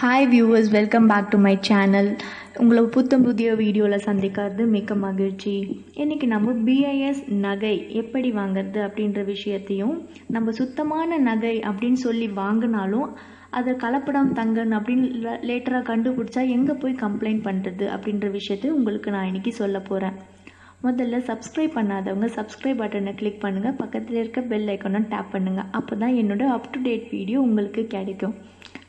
Hi viewers welcome back to my channel உங்களை புத்தம் புதிய வீடியோவில் சந்திக்கிறது மிக்க மகிழ்ச்சி. இன்றைக்கி நம்ம பிஐஎஸ் நகை எப்படி வாங்குறது அப்படின்ற விஷயத்தையும் நம்ம சுத்தமான நகை அப்படின்னு சொல்லி வாங்கினாலும் அதை கலப்படம் தங்கன் அப்படின்னு லேட்டராக கண்டுபிடிச்சா எங்கே போய் கம்ப்ளைண்ட் பண்ணுறது அப்படின்ற விஷயத்தை உங்களுக்கு நான் இன்றைக்கி சொல்ல போகிறேன் முதல்ல சப்ஸ்கிரைப் பண்ணாதவங்க சப்ஸ்கிரைப் பட்டனை கிளிக் பண்ணுங்கள் பக்கத்தில் இருக்க பெல் ஐக்கானை டேப் பண்ணுங்கள் அப்போ தான் என்னோட அப் டு டேட் வீடியோ உங்களுக்கு கிடைக்கும்.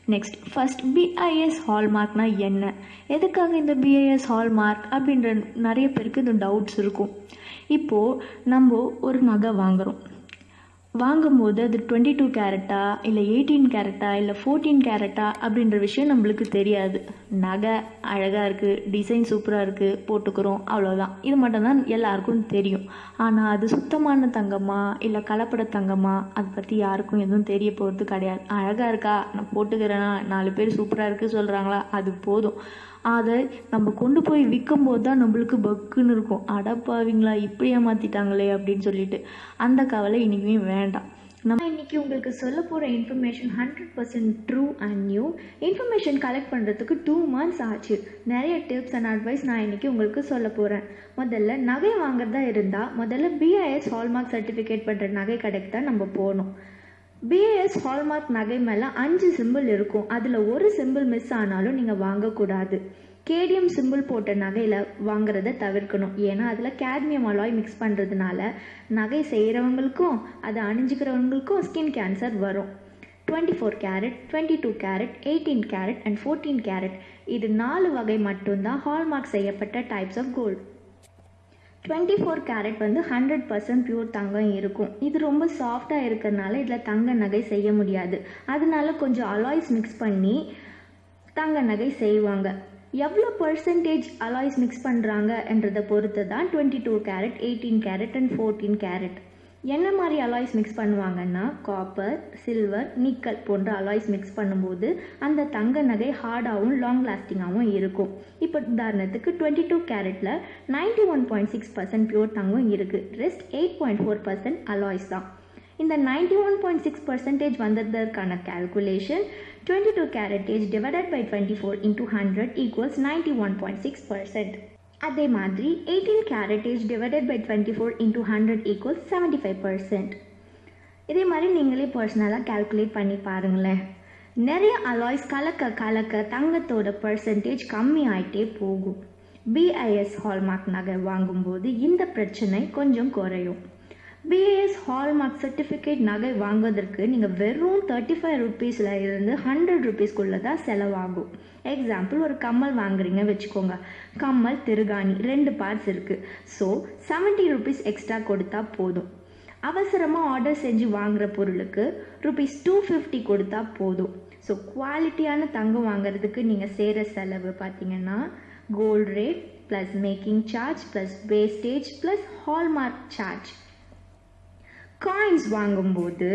நெக்ஸ்ட் ஃபஸ்ட் பிஐஎஸ் ஹால்மார்க்னா என்ன? எதுக்காக இந்த பிஐஎஸ் ஹால்மார்க் அப்படின்ற நிறைய பேருக்கு இந்த டவுட்ஸ் இருக்கும். இப்போது நம்ம ஒரு நகை வாங்குகிறோம் வாங்கும்போது அது டுவெண்ட்டி டூ கேரட்டா இல்லை எயிட்டீன் கேரட்டா இல்லை ஃபோர்டீன் கேரட்டா அப்படின்ற விஷயம் நம்மளுக்கு தெரியாது. நகை அழகாக இருக்குது டிசைன் சூப்பராக இருக்குது போட்டுக்கிறோம் அவ்வளோதான் இது மட்டும்தான் எல்லாருக்கும் தெரியும். ஆனால் அது சுத்தமான தங்கமா இல்லை கலப்பட தங்கமா அதை பற்றி யாருக்கும் எதுவும் தெரிய போகிறது கிடையாது. அழகாக இருக்கா? நான் போட்டுக்கிறேன்னா நாலு பேர் சூப்பராக இருக்குது சொல்கிறாங்களா அது போதும். அதை நம்ம கொண்டு போய் விற்கும் போது தான் நம்மளுக்கு பக்குன்னு இருக்கும். அடப்பாவீங்களா இப்படி ஏமாற்றிட்டாங்களே அப்படின்னு சொல்லிட்டு. அந்த கவலை இன்றைக்குமே வேண்டாம். நம்ம இன்றைக்கி உங்களுக்கு சொல்ல போகிற information hundred percent true and new information collect பண்ணுறதுக்கு டூ மந்த்ஸ் ஆச்சு. நிறைய டிப்ஸ் அண்ட் அட்வைஸ் நான் இன்றைக்கி உங்களுக்கு சொல்ல போகிறேன் முதல்ல நகை வாங்குறதா இருந்தால் முதல்ல பிஐஎஸ் ஹால்மார்க் சர்டிஃபிகேட் பண்ணுற நகை கடைக்கு தான் நம்ம போகணும். பிஏஎஸ் ஹால்மார்க் நகை மேலே அஞ்சு சிம்பிள் இருக்கும். அதில் ஒரு சிம்பிள் மிஸ் ஆனாலும் நீங்கள் வாங்கக்கூடாது. கேடிஎம் சிம்பிள் போட்ட நகையில் வாங்குறத தவிர்க்கணும். ஏன்னா அதில் கேட்மியம் அலாய் மிக்ஸ் பண்ணுறதுனால நகை செய்கிறவங்களுக்கும் அதை அணிஞ்சிக்கிறவங்களுக்கும் ஸ்கின் கேன்சர் வரும். Twenty four carat twenty two carat eighteen carat and fourteen carat இது நாலு வகை மட்டும்தான் ஹால்மார்க் செய்யப்பட்ட types of gold twenty four carat வந்து ஹண்ட்ரட் பர்சன்ட் பியூர் தங்கம் இருக்கும். இது ரொம்ப சாஃப்டாக இருக்கிறதுனால இதில் தங்க நகை செய்ய முடியாது. அதனால கொஞ்சம் அலாய்ஸ் மிக்ஸ் பண்ணி தங்க நகை செய்வாங்க. எவ்வளோ பர்சன்டேஜ் அலாய்ஸ் மிக்ஸ் பண்ணுறாங்கன்றதை பொறுத்து தான் twenty two carat eighteen carat and fourteen carat என்ன மாதிரி அலாய்ஸ் மிக்ஸ் பண்ணுவாங்கன்னா காப்பர் சில்வர் நிக்கல் போன்ற அலாய்ஸ் மிக்ஸ் பண்ணும்போது அந்த தங்க நகை ஹார்டாகவும் லாங் லாஸ்டிங்காகவும் இருக்கும். இப்போ உதாரணத்துக்கு twenty two கேரட்டில் ninety one point six percent pure தங்கம் இருக்குது rest eight point four percent alloys தான். இந்த ninety one point six percentage வந்ததற்கான calculation twenty two caratage divided by twenty four into hundred equals ninety one point six percent அதே மாதிரி eighteen caratage divided by twenty four into hundred equal seventy five percent இதே மாதிரி நீங்களே பர்சனலாக calculate பண்ணி பாருங்களேன். நிறைய alloys கலக்க கலக்க தங்கத்தோட பர்சன்டேஜ் கம்மி ஆகிட்டே போகும் பிஐஎஸ் ஹால்மார்க் நகை வாங்கும்போது இந்த பிரச்சனை கொஞ்சம் குறையும். பிஏஎஸ் ஹால்மார்க் சர்டிஃபிகேட் நகை வாங்குவதற்கு நீங்கள் வெறும் தேர்ட்டி ஃபைவ் ருபீஸில் இருந்து ஹண்ட்ரட் ருபீஸ்க்குள்ளே தான் செலவாகும். எக்ஸாம்பிள் ஒரு கம்மல் வாங்குறீங்க வச்சுக்கோங்க. கம்மல் திருகாணி ரெண்டு பார்ட்ஸ் இருக்குது ஸோ செவன்ட்டி ருபீஸ் எக்ஸ்ட்ரா கொடுத்தா போதும். அவசரமாக ஆர்டர் செஞ்சு வாங்குகிற பொருளுக்கு ருபீஸ் டூ ஃபிஃப்டி கொடுத்தா போதும். ஸோ குவாலிட்டியான தங்கம் வாங்குறதுக்கு நீங்கள் செய்கிற செலவு பார்த்தீங்கன்னா gold rate plus making charge plus wastage plus hallmark charge coins வாங்கும்போது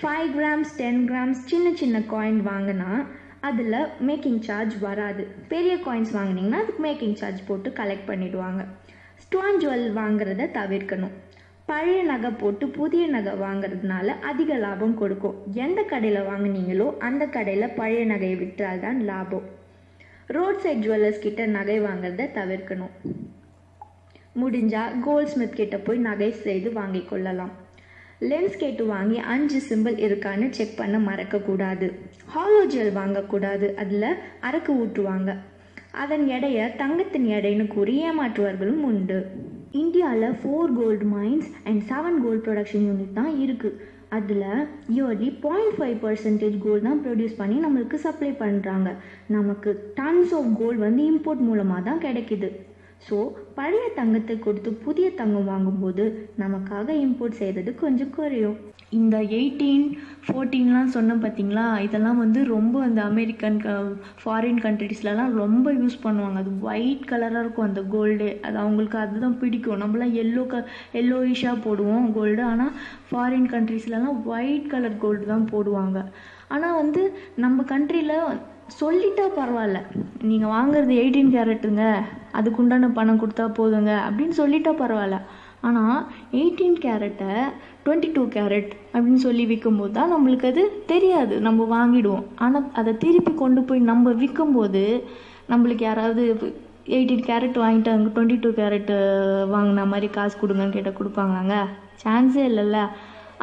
ஃபைவ் கிராம்ஸ் டென் கிராம்ஸ் சின்ன சின்ன காயின் வாங்கினா அதில் மேக்கிங் சார்ஜ் வராது. பெரிய காயின்ஸ் வாங்கினீங்கன்னா அதுக்கு மேக்கிங் சார்ஜ் போட்டு கலெக்ட் பண்ணிவிடுவாங்க ஸ்டோன் ஜுவல் வாங்குறத தவிர்க்கணும். பழைய நகை போட்டு புதிய நகை வாங்குறதுனால அதிக லாபம் கொடுக்கும். எந்த கடையில் வாங்கினீங்களோ அந்த கடையில் பழைய நகையை விற்றால் தான் லாபம். ரோட் சைட் ஜுவல்லர்ஸ் கிட்ட நகை வாங்குறத தவிர்க்கணும். முடிஞ்சால் கோல்ட் ஸ்மித் கிட்ட போய் நகை செய்து வாங்கி கொள்ளலாம். லென்ஸ் கேட்டு வாங்கி அஞ்சு சிம்பிள் இருக்கான்னு செக் பண்ண மறக்கக்கூடாது. ஹாலோ ஜெல் வாங்கக்கூடாது. அதில் அரக்கு ஊற்றுவாங்க அதன் எடையை தங்கத்தின் எடைன்னு கூறி ஏமாற்றுவார்களும் உண்டு. இந்தியாவில் four gold mines and seven gold production unit தான் இருக்குது அதில் yearly point five percentage gold தான் ப்ரொடியூஸ் பண்ணி நம்மளுக்கு சப்ளை பண்ணுறாங்க நமக்கு டன்ஸ் ஆஃப் கோல்டு வந்து இம்போர்ட் மூலமாக தான் கிடைக்கிது. ஸோ பழைய தங்கத்தை கொடுத்து புதிய தங்கம் வாங்கும்போது நமக்காக இம்போர்ட் செய்கிறது கொஞ்சம் குறையும். இந்த எயிட்டீன் ஃபோர்டீன்லாம் சொன்னோம் பார்த்தீங்களா இதெல்லாம் வந்து ரொம்ப அந்த அமெரிக்கன் க ஃபாரின் கண்ட்ரீஸ்லலாம் ரொம்ப யூஸ் பண்ணுவாங்க. அது ஒயிட் கலராக இருக்கும் அந்த கோல்டு அது அவங்களுக்கு அதுதான் பிடிக்கும். நம்மளாம் எல்லோ க எல்லோயிஷாக போடுவோம் கோல்டு ஆனால் ஃபாரின் கண்ட்ரீஸ்லலாம் ஒயிட் கலர் கோல்டு தான் போடுவாங்க. ஆனால் வந்து நம்ம கண்ட்ரியில் சொல்லிட்டா பரவாயில்ல. நீங்கள் வாங்குறது எயிட்டீன் கேரட்டுங்க அதுக்குண்டான பணம் கொடுத்தா போதுங்க அப்படின்னு சொல்லிட்டா பரவாயில்ல. ஆனால் எயிட்டீன் கேரட்டை டுவெண்ட்டி டூ கேரட் அப்படின்னு சொல்லி விற்கும்போது தான் நம்மளுக்கு அது தெரியாது. நம்ம வாங்கிடுவோம். ஆனால் அதை திருப்பி கொண்டு போய் நம்ம விற்கும்போது நம்மளுக்கு யாராவது எயிட்டீன் கேரட் வாங்கிட்டு அங்கே டுவெண்ட்டி டூ கேரட்டு வாங்கின மாதிரி காசு கொடுங்கன்னு கேட்டால் கொடுப்பாங்களாங்க? சான்ஸே இல்லைல்ல.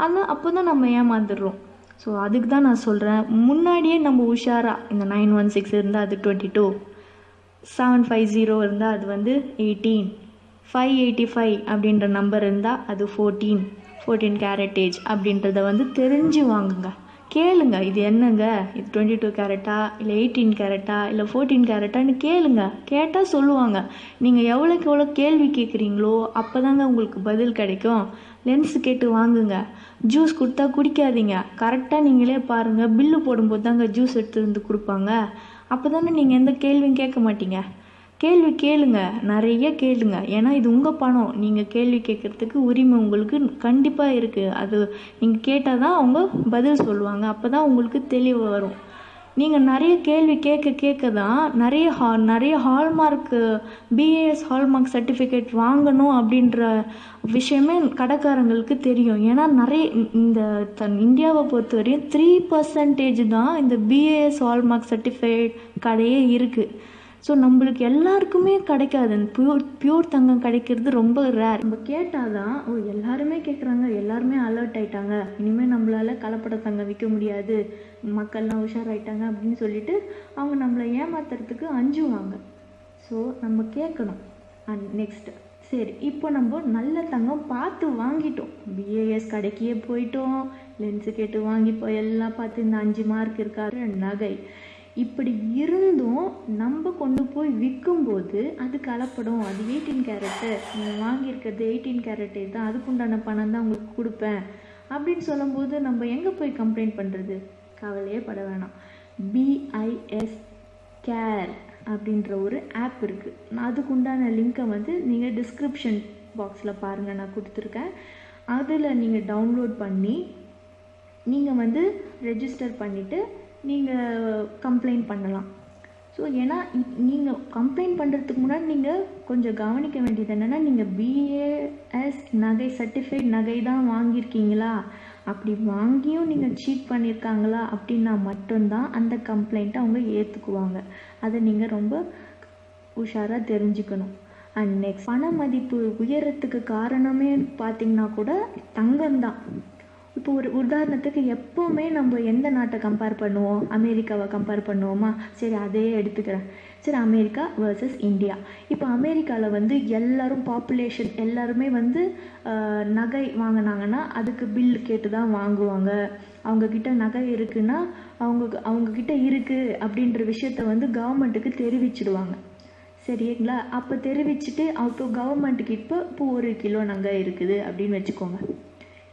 ஆனால் அப்போ தான் நம்ம ஏமாந்துடுறோம். ஸோ அதுக்கு தான் நான் சொல்கிறேன் முன்னாடியே நம்ம உஷாராக இந்த நைன் ஒன் சிக்ஸ் இருந்தால் அது twenty two seven five zero இருந்தால் அது வந்து எயிட்டீன் ஃபைவ் எயிட்டி ஃபைவ் அப்படின்ற நம்பர் இருந்தால் அது ஃபோர்டீன் ஃபோர்டீன் கேரட்டேஜ் அப்படின்றத வந்து தெரிஞ்சு வாங்குங்க. கேளுங்க இது என்னங்க? இது டுவெண்ட்டி டூ கேரட்டா இல்லை எயிட்டீன் கேரட்டா இல்லை ஃபோர்டீன் கேரட்டான்னு கேளுங்க. கேட்டால் சொல்லுவாங்க. நீங்கள் எவ்வளோக்கு எவ்வளோ கேள்வி கேட்குறீங்களோ அப்போ தாங்க உங்களுக்கு பதில் கிடைக்கும். லென்ஸ் கேட்டு வாங்குங்க. ஜூஸ் கொடுத்தா குடிக்காதீங்க. கரெக்டாக நீங்களே பாருங்கள் பில்லு போடும்போது தாங்க ஜூஸ் எடுத்து வந்து கொடுப்பாங்க. அப்போ தானே நீங்கள் எந்த கேள்வியும் கேட்க மாட்டீங்க? கேள்வி கேளுங்க நிறைய கேளுங்க. ஏன்னா இது உங்கள் பணம். நீங்கள் கேள்வி கேட்குறதுக்கு உரிமை உங்களுக்கு கண்டிப்பாக இருக்குது அது நீங்கள் கேட்டால் தான் அவங்க பதில் சொல்லுவாங்க. அப்போ தான் உங்களுக்கு தெளிவு வரும். நீங்கள் நிறைய கேள்வி கேட்க கேட்க தான் நிறைய ஹா நிறைய ஹால்மார்க்கு பிஏஎஸ் ஹால்மார்க் சர்டிஃபிகேட் வாங்கணும் அப்படின்ற விஷயமே கடைக்காரங்களுக்கு தெரியும். ஏன்னா நிறைய இந்த தன் இந்தியாவை பொறுத்தவரையும் த்ரீ பர்சன்டேஜ் தான் இந்த பிஏஎஸ் ஹால்மார்க் சர்டிஃபிகேட் கடையே இருக்குது ஸோ நம்மளுக்கு எல்லாருக்குமே கிடைக்காது. அந்த பியூர் பியூர் தங்கம் கிடைக்கிறது ரொம்ப ரேர் நம்ம கேட்டால் தான் ஓ எல்லாருமே கேட்குறாங்க எல்லாருமே அலர்ட் ஆயிட்டாங்க. இனிமேல் நம்மளால் கலப்பட தங்கம் விற்க முடியாது. மக்கள்லாம் உஷாராயிட்டாங்க அப்படின்னு சொல்லிட்டு அவங்க நம்மளை ஏமாத்துறதுக்கு அஞ்சுவாங்க. ஸோ நம்ம கேட்கணும். அண்ட் நெக்ஸ்ட் சரி இப்போ நம்ம நல்ல தங்கம் பார்த்து வாங்கிட்டோம். பிஏஎஸ் கடைக்கே போயிட்டோம். லென்ஸு கேட்டு வாங்கி போய் எல்லாம் பார்த்து இந்த அஞ்சு மார்க் இருக்காரு நகை. இப்படி இருந்தும் நம்ம கொண்டு போய் விற்கும்போது அது கலப்படம். அது எயிட்டீன் கேரட்டு நீங்கள் வாங்கியிருக்கிறது எயிட்டீன் கேரட்டே தான். அதுக்குண்டான பணம் தான் உங்களுக்கு கொடுப்பேன். அப்படின்னு சொல்லும்போது நம்ம எங்கே போய் கம்ப்ளைண்ட் பண்ணுறது கவலையே பட வேணாம். பிஐஎஸ் கேர் அப்படின்ற ஒரு ஆப் இருக்குது அதுக்குண்டான லிங்க்கை வந்து நீங்கள் டிஸ்கிரிப்ஷன் பாக்ஸில் பாருங்கள் நான் கொடுத்துருக்கேன். அதில் நீங்கள் டவுன்லோட் பண்ணி நீங்கள் வந்து ரெஜிஸ்டர் பண்ணிவிட்டு நீங்கள் கம்ப்ளைண்ட் பண்ணலாம். ஸோ ஏன்னா நீங்கள் கம்ப்ளைண்ட் பண்ணுறதுக்கு முன்னாடி நீங்கள் கொஞ்சம் கவனிக்க வேண்டியது என்னென்னா நீங்கள் பிஏஎஸ் நகை சர்டிஃபைட் நகை தான் வாங்கியிருக்கீங்களா? அப்படி வாங்கியும் நீங்கள் சீட் பண்ணியிருக்காங்களா அப்படின்னா மட்டும்தான் அந்த கம்ப்ளைண்ட்டை அவங்க ஏற்றுக்குவாங்க அதை நீங்கள் ரொம்ப உஷாராக தெரிஞ்சுக்கணும். அண்ட் நெக்ஸ்ட் பண மதிப்பு உயரத்துக்கு காரணமே பார்த்திங்கன்னா கூட தங்கம் தான் இப்போ ஒரு உதாரணத்துக்கு எப்போவுமே நம்ம எந்த நாட்டை கம்பேர் பண்ணுவோம்? அமெரிக்காவை கம்பேர் பண்ணுவோமா? சரி அதே எடுத்துக்கிறேன். சரி அமெரிக்கா வர்சஸ் இந்தியா. இப்போ அமெரிக்காவில் வந்து எல்லாரும் பாப்புலேஷன் எல்லாருமே வந்து நகை வாங்கினாங்கன்னா அதுக்கு பில் கேட்டு தான் வாங்குவாங்க. அவங்கக்கிட்ட நகை இருக்குன்னா அவங்க அவங்கக்கிட்ட இருக்குது அப்படின்ற விஷயத்த வந்து கவர்மெண்ட்டுக்கு தெரிவிச்சிடுவாங்க. சரிங்களா? அப்போ தெரிவிச்சுட்டு அப்போ கவர்மெண்ட்டுக்கு இப்போ இப்போ ஒரு கிலோ நகை இருக்குது அப்படின்னு வச்சுக்கோங்க.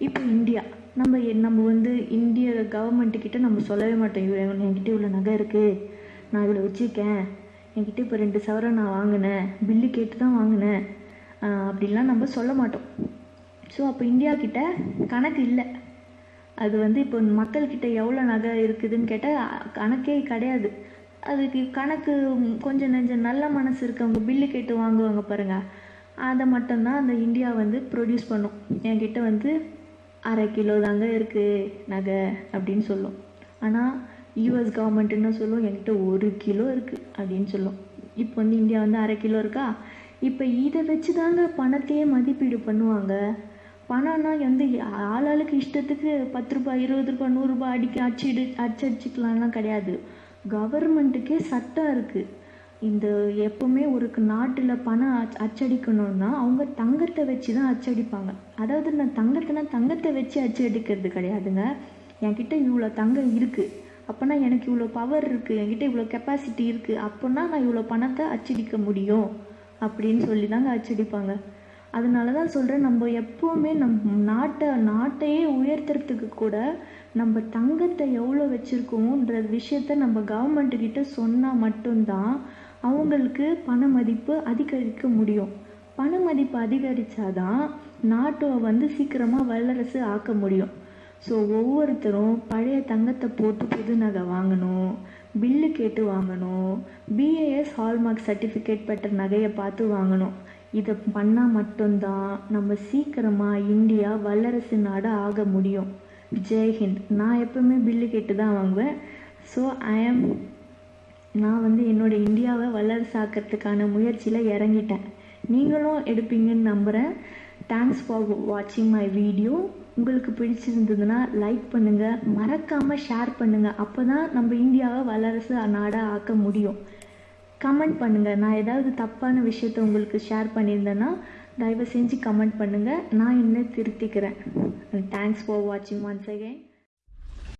இப்போ இந்தியா. நம்ம நம்ம வந்து இந்திய கவர்மெண்ட்டுக்கிட்ட நம்ம சொல்லவே மாட்டோம். இவ்வளோ என்கிட்ட இவ்வளோ நகை இருக்குது நான் இவ்வளோ வச்சுருக்கேன். என்கிட்ட இப்போ ரெண்டு சவரம் நான் வாங்கினேன். பில்லு கேட்டு தான் வாங்கினேன் அப்படின்லாம் நம்ம சொல்ல மாட்டோம். ஸோ அப்போ இந்தியாக்கிட்ட கணக்கு இல்லை. அது வந்து இப்போ மக்கள்கிட்ட எவ்வளோ நகை இருக்குதுன்னு கேட்டால் கணக்கே கிடையாது. அதுக்கு கணக்கு கொஞ்சம் நெஞ்சம் நல்ல மனசு இருக்கவங்க பில்லு கேட்டு வாங்குவாங்க பாருங்கள் அதை மட்டும்தான் அந்த இந்தியா வந்து ப்ரொடியூஸ் பண்ணும். என்கிட்ட வந்து அரை கிலோ தாங்க இருக்குது நகை அப்படின்னு சொல்லும். ஆனால் யூஎஸ் கவர்மெண்ட் என்ன சொல்லும்? என்கிட்ட ஒரு கிலோ இருக்குது அப்படின்னு சொல்லும். இப்போ வந்து இந்தியா வந்து அரை கிலோ இருக்கா? இப்போ இதை வச்சு தாங்க பணத்தையே மதிப்பீடு பண்ணுவாங்க. பணம்னா வந்து ஆளாளுக்கு இஷ்டத்துக்கு பத்து ரூபாய் இருபது ரூபாய் நூறுரூபா அடிக்க அச்சிடு அடிச்சடிச்சிக்கலாம்லாம் கிடையாது. கவர்மெண்ட்டுக்கே சட்டம் இருக்குது இந்த எப்போவுமே ஒரு நாட்டில் பணம் அச் அச்சடிக்கணும்னா அவங்க தங்கத்தை வச்சு தான் அச்சடிப்பாங்க. அதாவது நான் தங்கத்தைனா தங்கத்தை வச்சு அச்சடிக்கிறது கிடையாதுங்க. என்கிட்ட இவ்வளோ தங்கம் இருக்குது அப்போனா எனக்கு இவ்வளோ பவர் இருக்குது என்கிட்ட இவ்வளோ கெப்பாசிட்டி இருக்குது அப்போனா நான் இவ்வளோ பணத்தை அச்சடிக்க முடியும் அப்படின்னு சொல்லி தாங்க அச்சடிப்பாங்க. அதனால தான் சொல்கிறேன் நம்ம எப்போவுமே நம் நாட்டை நாட்டையே உயர்த்துறதுக்கு கூட நம்ம தங்கத்தை எவ்வளோ வச்சுருக்கோன்ற விஷயத்த நம்ம கவர்மெண்ட்டுக்கிட்ட சொன்னால் மட்டும்தான் அவங்களுக்கு பண மதிப்பு அதிகரிக்க முடியும். பண மதிப்பு அதிகரித்தாதான் நாட்டை வந்து சீக்கிரமாக வல்லரசு ஆக்க முடியும். ஸோ ஒவ்வொருத்தரும் பழைய தங்கத்தை போட்டு புது நகை வாங்கணும் பில்லு கேட்டு வாங்கணும் பிஏஎஸ் ஹால்மார்க் சர்டிஃபிகேட் பெற்ற நகையை பார்த்து வாங்கணும். இதை பண்ணால் மட்டும்தான் நம்ம சீக்கிரமாக இந்தியா வல்லரசு நாடு ஆக முடியும். ஜெய்ஹிந்த். நான் எப்பவுமே பில்லு கேட்டு தான் வாங்குவேன். ஸோ ஐ ஆம் நான் வந்து என்னோட இந்தியாவை வல்லரசாக்கிறதுக்கான முயற்சியில் இறங்கிட்டேன். நீங்களும் எடுப்பீங்கன்னு நம்புகிறேன் தேங்க்ஸ் ஃபார் வாட்சிங் மை வீடியோ உங்களுக்கு பிடிச்சிருந்ததுன்னா லைக் பண்ணுங்கள் மறக்காமல் ஷேர் பண்ணுங்கள் அப்போ தான் நம்ம இந்தியாவை வல்லரசு நாடாக ஆக்க முடியும். கமெண்ட் பண்ணுங்கள் நான் ஏதாவது தப்பான விஷயத்த உங்களுக்கு ஷேர் பண்ணியிருந்தேன்னா தயவு செஞ்சு கமெண்ட் பண்ணுங்கள் நான் இன்னும் திருத்திக்கிறேன். தேங்க்ஸ் ஃபார் வாட்சிங் ஒன்ஸ் அகைன்